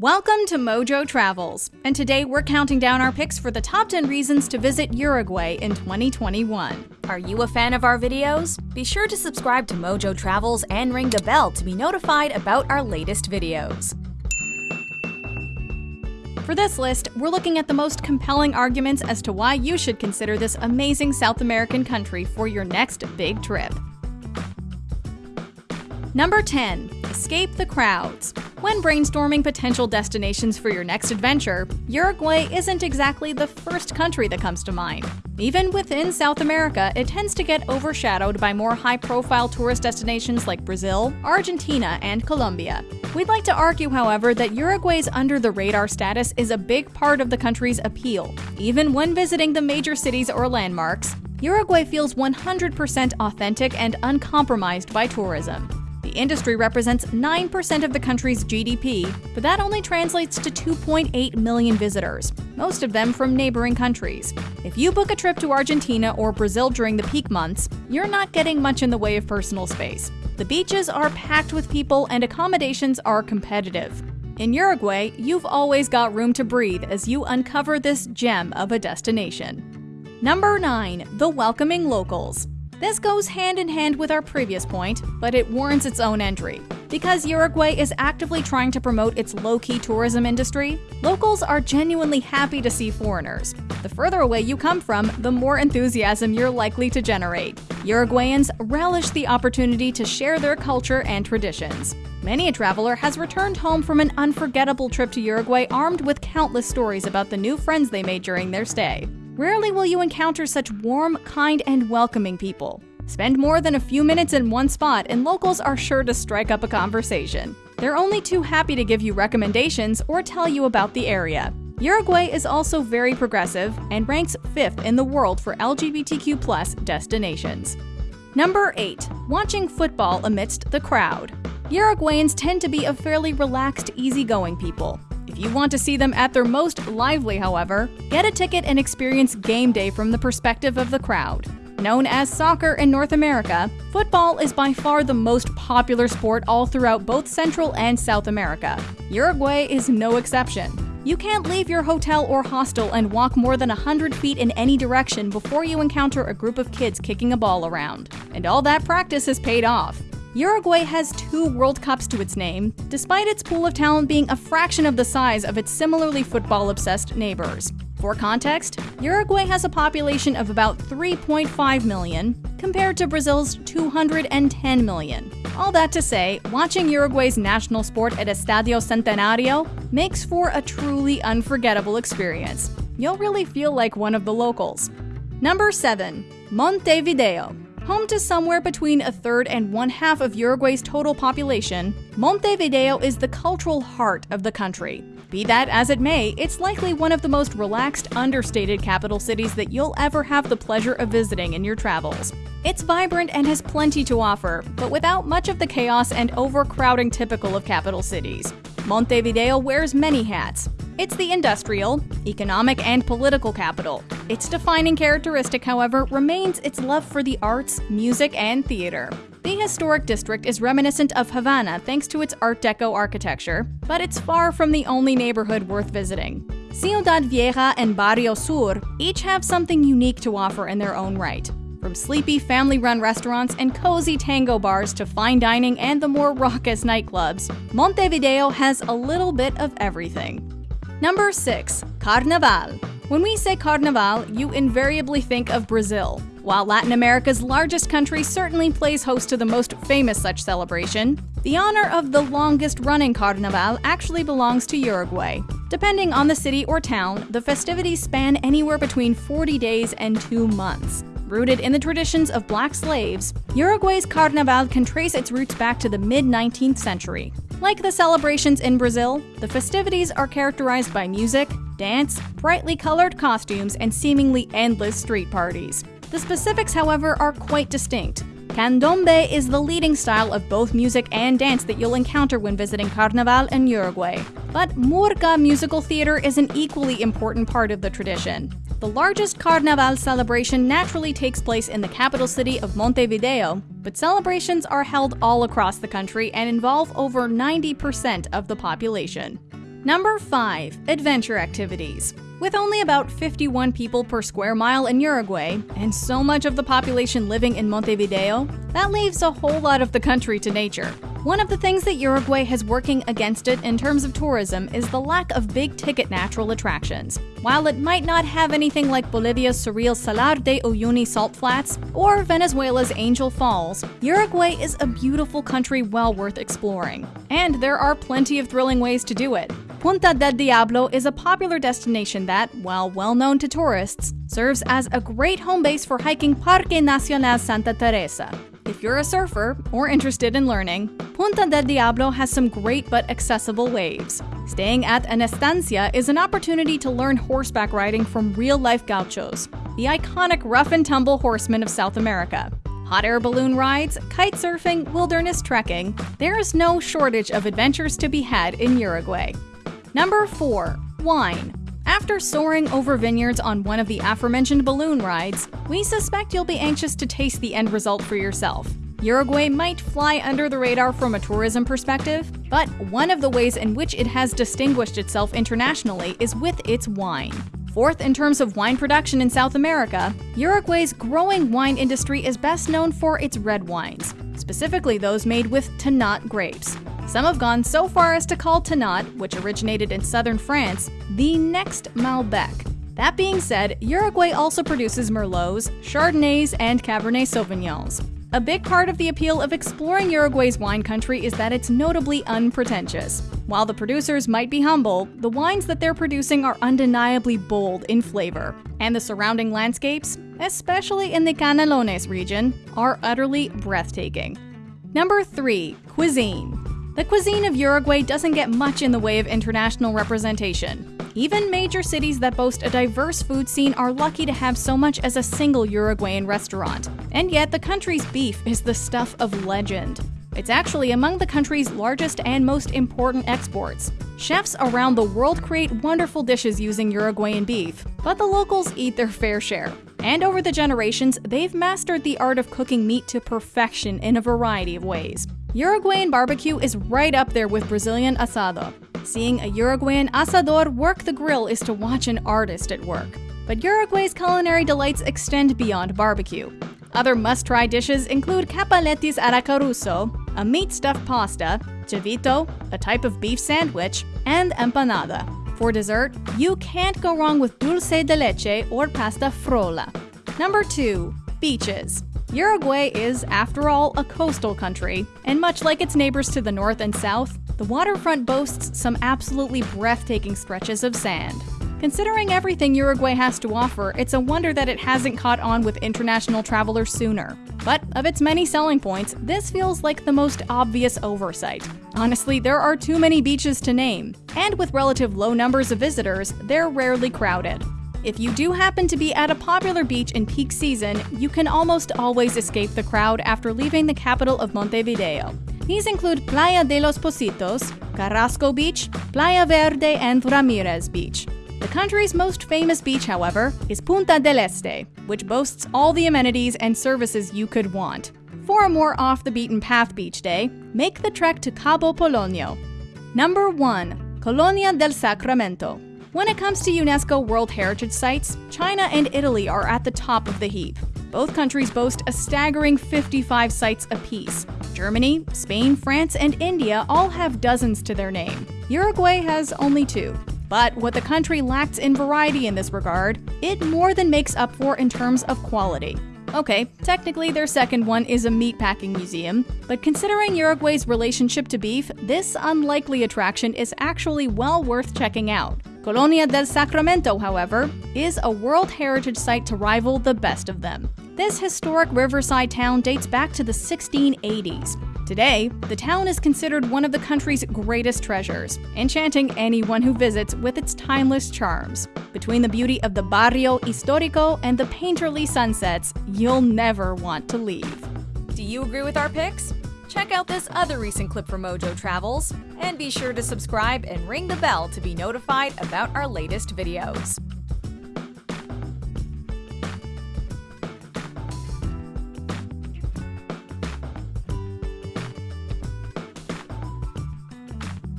Welcome to Mojo Travels, and today we're counting down our picks for the top 10 reasons to visit Uruguay in 2021. Are you a fan of our videos? Be sure to subscribe to Mojo Travels and ring the bell to be notified about our latest videos. For this list, we're looking at the most compelling arguments as to why you should consider this amazing South American country for your next big trip. Number 10. Escape the crowds. When brainstorming potential destinations for your next adventure, Uruguay isn't exactly the first country that comes to mind. Even within South America, it tends to get overshadowed by more high profile tourist destinations like Brazil, Argentina, and Colombia. We'd like to argue, however, that Uruguay's under the radar status is a big part of the country's appeal. Even when visiting the major cities or landmarks, Uruguay feels 100% authentic and uncompromised by tourism. The industry represents 9% of the country's GDP, but that only translates to 2.8 million visitors, most of them from neighboring countries. If you book a trip to Argentina or Brazil during the peak months, you're not getting much in the way of personal space. The beaches are packed with people and accommodations are competitive. In Uruguay, you've always got room to breathe as you uncover this gem of a destination. Number 9. The Welcoming Locals this goes hand in hand with our previous point, but it warrants its own entry. Because Uruguay is actively trying to promote its low key tourism industry, locals are genuinely happy to see foreigners. The further away you come from, the more enthusiasm you're likely to generate. Uruguayans relish the opportunity to share their culture and traditions. Many a traveler has returned home from an unforgettable trip to Uruguay armed with countless stories about the new friends they made during their stay. Rarely will you encounter such warm, kind, and welcoming people. Spend more than a few minutes in one spot, and locals are sure to strike up a conversation. They're only too happy to give you recommendations or tell you about the area. Uruguay is also very progressive and ranks 5th in the world for LGBTQ destinations. Number 8. Watching football amidst the crowd. Uruguayans tend to be a fairly relaxed, easygoing people. If you want to see them at their most lively, however, get a ticket and experience game day from the perspective of the crowd. Known as soccer in North America, football is by far the most popular sport all throughout both Central and South America. Uruguay is no exception. You can't leave your hotel or hostel and walk more than 100 feet in any direction before you encounter a group of kids kicking a ball around. And all that practice has paid off. Uruguay has two World Cups to its name, despite its pool of talent being a fraction of the size of its similarly football obsessed neighbors. For context, Uruguay has a population of about 3.5 million, compared to Brazil's 210 million. All that to say, watching Uruguay's national sport at Estadio Centenario makes for a truly unforgettable experience. You'll really feel like one of the locals. Number 7. Montevideo. Home to somewhere between a third and one half of Uruguay's total population, Montevideo is the cultural heart of the country. Be that as it may, it's likely one of the most relaxed, understated capital cities that you'll ever have the pleasure of visiting in your travels. It's vibrant and has plenty to offer, but without much of the chaos and overcrowding typical of capital cities. Montevideo wears many hats. It's the industrial, economic, and political capital. Its defining characteristic, however, remains its love for the arts, music, and theater. The historic district is reminiscent of Havana thanks to its Art Deco architecture, but it's far from the only neighborhood worth visiting. Ciudad Vieja and Barrio Sur each have something unique to offer in their own right. From sleepy family run restaurants and cozy tango bars to fine dining and the more raucous nightclubs, Montevideo has a little bit of everything. Number 6. Carnaval. When we say carnaval, you invariably think of Brazil. While Latin America's largest country certainly plays host to the most famous such celebration, the honor of the longest running carnaval actually belongs to Uruguay. Depending on the city or town, the festivities span anywhere between 40 days and 2 months. Rooted in the traditions of black slaves, Uruguay's Carnaval can trace its roots back to the mid 19th century. Like the celebrations in Brazil, the festivities are characterized by music, dance, brightly colored costumes, and seemingly endless street parties. The specifics, however, are quite distinct. Candombe is the leading style of both music and dance that you'll encounter when visiting Carnaval in Uruguay. But Murga musical theater is an equally important part of the tradition. The largest Carnaval celebration naturally takes place in the capital city of Montevideo, but celebrations are held all across the country and involve over 90% of the population. Number 5. Adventure Activities. With only about 51 people per square mile in Uruguay, and so much of the population living in Montevideo, that leaves a whole lot of the country to nature. One of the things that Uruguay has working against it in terms of tourism is the lack of big ticket natural attractions. While it might not have anything like Bolivia's surreal Salar de Uyuni salt flats or Venezuela's Angel Falls, Uruguay is a beautiful country well worth exploring. And there are plenty of thrilling ways to do it. Punta del Diablo is a popular destination that, while well known to tourists, serves as a great home base for hiking Parque Nacional Santa Teresa. If you're a surfer or interested in learning, Punta del Diablo has some great but accessible waves. Staying at an estancia is an opportunity to learn horseback riding from real life gauchos, the iconic rough and tumble horsemen of South America. Hot air balloon rides, kite surfing, wilderness trekking, there is no shortage of adventures to be had in Uruguay. Number 4. Wine. After soaring over vineyards on one of the aforementioned balloon rides, we suspect you'll be anxious to taste the end result for yourself. Uruguay might fly under the radar from a tourism perspective, but one of the ways in which it has distinguished itself internationally is with its wine. Fourth in terms of wine production in South America, Uruguay's growing wine industry is best known for its red wines, specifically those made with Tannat grapes. Some have gone so far as to call Tannat, which originated in southern France, the next Malbec. That being said, Uruguay also produces Merlots, Chardonnays, and Cabernet Sauvignons. A big part of the appeal of exploring Uruguay's wine country is that it's notably unpretentious. While the producers might be humble, the wines that they're producing are undeniably bold in flavor, and the surrounding landscapes, especially in the Canelones region, are utterly breathtaking. Number 3. Cuisine the cuisine of Uruguay doesn't get much in the way of international representation. Even major cities that boast a diverse food scene are lucky to have so much as a single Uruguayan restaurant. And yet, the country's beef is the stuff of legend. It's actually among the country's largest and most important exports. Chefs around the world create wonderful dishes using Uruguayan beef, but the locals eat their fair share. And over the generations, they've mastered the art of cooking meat to perfection in a variety of ways. Uruguayan barbecue is right up there with Brazilian asado. Seeing a Uruguayan asador work the grill is to watch an artist at work. But Uruguay's culinary delights extend beyond barbecue. Other must try dishes include capeletis a la Caruso, a meat stuffed pasta, chivito, a type of beef sandwich, and empanada. For dessert, you can't go wrong with dulce de leche or pasta frola. Number 2. Beaches. Uruguay is, after all, a coastal country, and much like its neighbors to the north and south, the waterfront boasts some absolutely breathtaking stretches of sand. Considering everything Uruguay has to offer, it's a wonder that it hasn't caught on with international travelers sooner. But of its many selling points, this feels like the most obvious oversight. Honestly, there are too many beaches to name, and with relative low numbers of visitors, they're rarely crowded. If you do happen to be at a popular beach in peak season, you can almost always escape the crowd after leaving the capital of Montevideo. These include Playa de los Pocitos, Carrasco Beach, Playa Verde, and Ramirez Beach. The country's most famous beach, however, is Punta del Este, which boasts all the amenities and services you could want. For a more off the beaten path beach day, make the trek to Cabo Polonio. Number 1. Colonia del Sacramento. When it comes to UNESCO World Heritage Sites, China and Italy are at the top of the heap. Both countries boast a staggering 55 sites apiece. Germany, Spain, France, and India all have dozens to their name. Uruguay has only two. But what the country lacks in variety in this regard, it more than makes up for in terms of quality. Okay, technically their second one is a meatpacking museum, but considering Uruguay's relationship to beef, this unlikely attraction is actually well worth checking out. Colonia del Sacramento, however, is a World Heritage Site to rival the best of them. This historic riverside town dates back to the 1680s. Today, the town is considered one of the country's greatest treasures, enchanting anyone who visits with its timeless charms. Between the beauty of the Barrio Histórico and the painterly sunsets, you'll never want to leave. Do you agree with our picks? Check out this other recent clip from Mojo Travels, and be sure to subscribe and ring the bell to be notified about our latest videos.